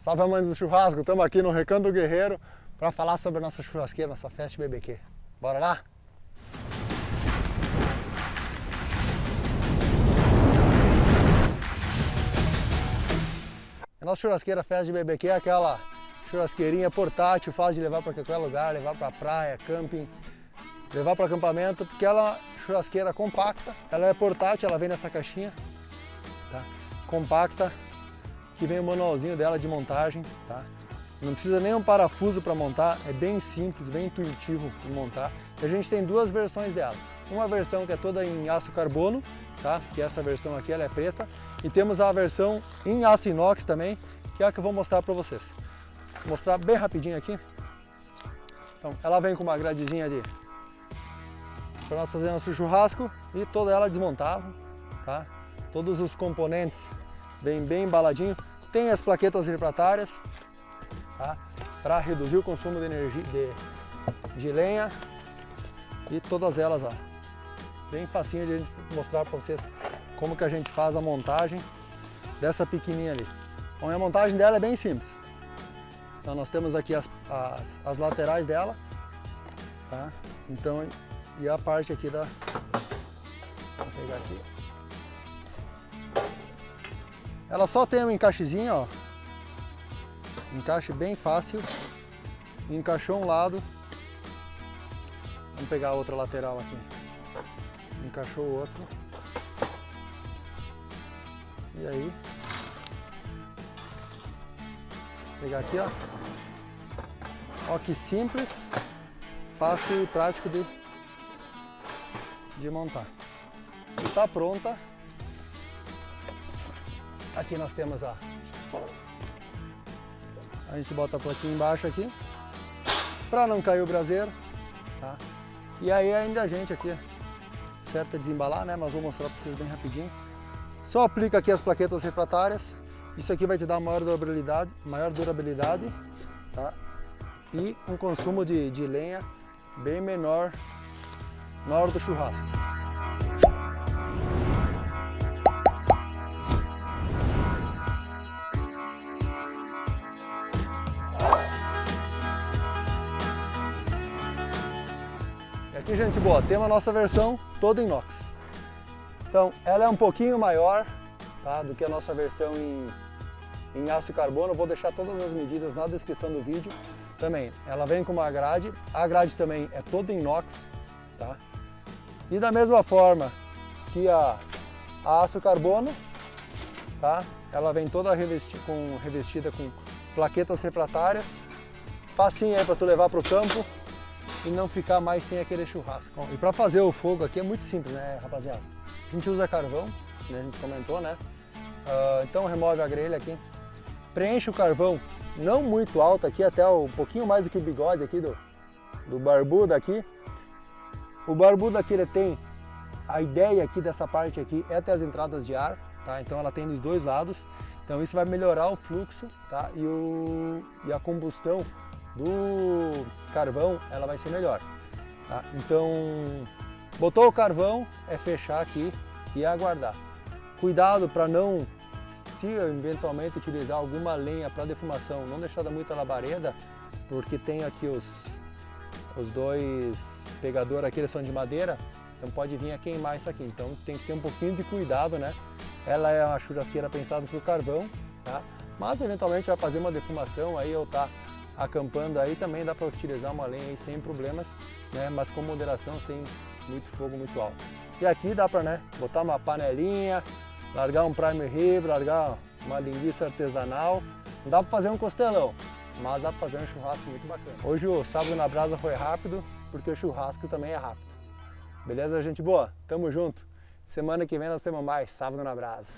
Salve amantes do churrasco, estamos aqui no Recanto Guerreiro para falar sobre a nossa churrasqueira, nossa festa BBQ. Bora lá? A nossa churrasqueira festa de BBQ é aquela churrasqueirinha portátil, fácil de levar para qualquer lugar, levar para praia, camping, levar para acampamento, porque ela é churrasqueira compacta, ela é portátil, ela vem nessa caixinha, tá? compacta, que vem o manualzinho dela de montagem, tá? Não precisa nem um parafuso para montar, é bem simples, bem intuitivo de montar. E a gente tem duas versões dela. Uma versão que é toda em aço carbono, tá? Que essa versão aqui ela é preta. E temos a versão em aço inox também, que é a que eu vou mostrar para vocês. Vou mostrar bem rapidinho aqui. Então, ela vem com uma gradezinha de para nós fazer nosso churrasco e toda ela desmontável, tá? Todos os componentes vem bem embaladinho. Tem as plaquetas refratárias, tá? Para reduzir o consumo de energia de, de lenha. E todas elas, ó. Bem facinho de mostrar para vocês como que a gente faz a montagem dessa pequenininha ali. Bom, a montagem dela é bem simples. Então nós temos aqui as, as, as laterais dela, tá? Então, e a parte aqui da... Vou pegar aqui. Ela só tem um encaixezinho, ó. Encaixe bem fácil. Encaixou um lado. Vamos pegar a outra lateral aqui. Encaixou o outro. E aí. Vou pegar aqui, ó. Ó que simples, fácil e prático de, de montar. E tá pronta Aqui nós temos a... A gente bota a plaquinha embaixo aqui, para não cair o braseiro, tá? E aí ainda a gente aqui, certo é desembalar, né? Mas vou mostrar para vocês bem rapidinho. Só aplica aqui as plaquetas refratárias, isso aqui vai te dar maior durabilidade, maior durabilidade, tá? E um consumo de, de lenha bem menor na hora do churrasco. Aqui, gente boa, temos a nossa versão toda inox. Então, ela é um pouquinho maior tá, do que a nossa versão em, em aço carbono. Eu vou deixar todas as medidas na descrição do vídeo. Também, ela vem com uma grade. A grade também é toda inox. Tá? E da mesma forma que a, a aço carbono, tá? ela vem toda revesti com, revestida com plaquetas refratárias. Facinho aí para tu levar para o campo e não ficar mais sem aquele churrasco. E para fazer o fogo aqui é muito simples, né, rapaziada? A gente usa carvão, né, a gente comentou, né? Uh, então remove a grelha aqui, preenche o carvão não muito alto aqui, até um pouquinho mais do que o bigode aqui do, do barbudo aqui. O barbudo aqui ele tem, a ideia aqui dessa parte aqui é ter as entradas de ar, tá? Então ela tem dos dois lados, então isso vai melhorar o fluxo, tá? E, o, e a combustão do carvão, ela vai ser melhor. Tá? Então, botou o carvão, é fechar aqui e aguardar. Cuidado para não, se eventualmente utilizar alguma lenha para defumação, não deixar muita labareda, porque tem aqui os, os dois pegadores aqui, eles são de madeira, então pode vir a queimar isso aqui. Então tem que ter um pouquinho de cuidado, né? Ela é uma churrasqueira pensada para o carvão, tá? Mas eventualmente vai fazer uma defumação aí ou tá acampando aí também dá para utilizar uma lenha sem problemas, né? mas com moderação, sem muito fogo muito alto. E aqui dá para né, botar uma panelinha, largar um primer rib, largar uma linguiça artesanal. Não dá para fazer um costelão, mas dá para fazer um churrasco muito bacana. Hoje o sábado na brasa foi rápido, porque o churrasco também é rápido. Beleza, gente boa? Tamo junto. Semana que vem nós temos mais Sábado na Brasa.